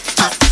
it up.